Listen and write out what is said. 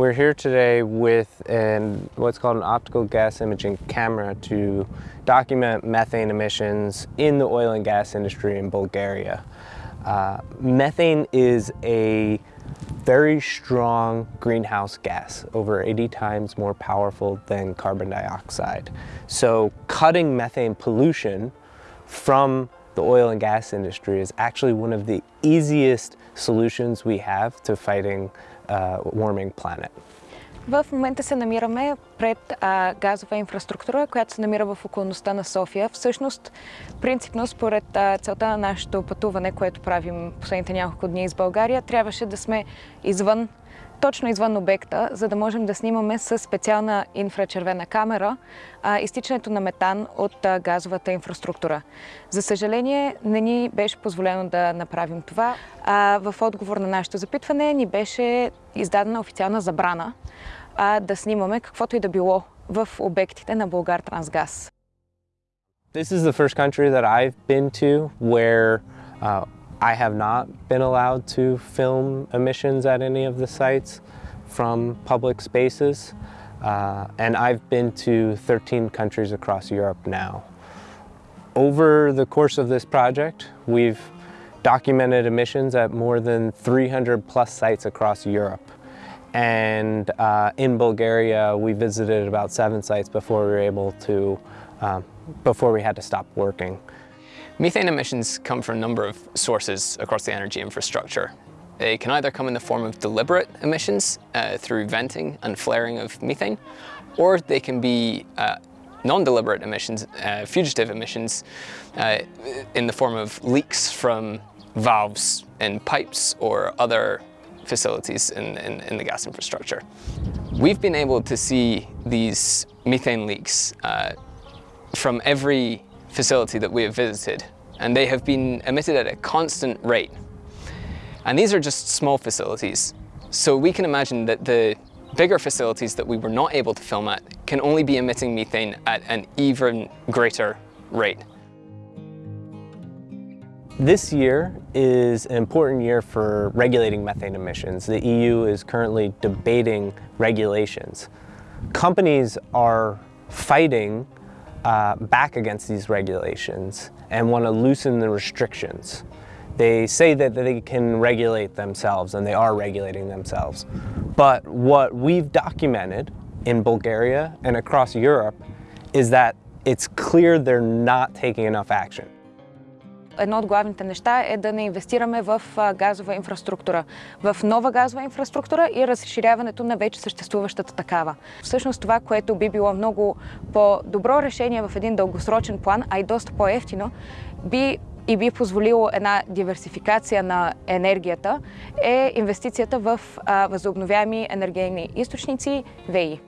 We're here today with an, what's called an optical gas imaging camera to document methane emissions in the oil and gas industry in Bulgaria. Uh, methane is a very strong greenhouse gas, over 80 times more powerful than carbon dioxide. So cutting methane pollution from the oil and gas industry is actually one of the easiest solutions we have to fighting a warming planet. В момента се намираме пред а, газова инфраструктура, която се намира в околността на София. Всъщност, принципно, според а, целта на нашето пътуване, което правим последните няколко дни из България, трябваше да сме извън точно извън обекта, за да можем да снимаме с специална инфрачервена камера а, изтичането на метан от а, газовата инфраструктура. За съжаление, не ни беше позволено да направим това. А, в отговор на нашето запитване ни беше издадена официална забрана а, да снимаме каквото и да било в обектите на Българ Трансгаз. This is the first country that I've been to where uh, I have not been allowed to film emissions at any of the sites from public spaces. Uh, and I've been to 13 countries across Europe now. Over the course of this project, we've documented emissions at more than 300 plus sites across Europe. And uh, in Bulgaria, we visited about seven sites before we were able to, um, before we had to stop working. Methane emissions come from a number of sources across the energy infrastructure. They can either come in the form of deliberate emissions uh, through venting and flaring of methane, or they can be uh, non-deliberate emissions, uh, fugitive emissions, uh, in the form of leaks from valves in pipes or other facilities in, in, in, the gas infrastructure. We've been able to see these methane leaks uh, from every facility that we have visited, and they have been emitted at a constant rate. And these are just small facilities. So we can imagine that the bigger facilities that we were not able to film at can only be emitting methane at an even greater rate. This year is an important year for regulating methane emissions. The EU is currently debating regulations. Companies are fighting uh, back against these regulations and want to loosen the restrictions. They say that they can regulate themselves and they are regulating themselves. But what we've documented in Bulgaria and across Europe is that it's clear they're not taking enough action. Едно от главните неща е да не инвестираме в газова инфраструктура, в нова газова инфраструктура и разширяването на вече съществуващата такава. Всъщност това, което би било много по-добро решение в един дългосрочен план, а и доста по-ефтино, би и би позволило една диверсификация на енергията, е инвестицията в възобновяеми енергийни източници ВИ.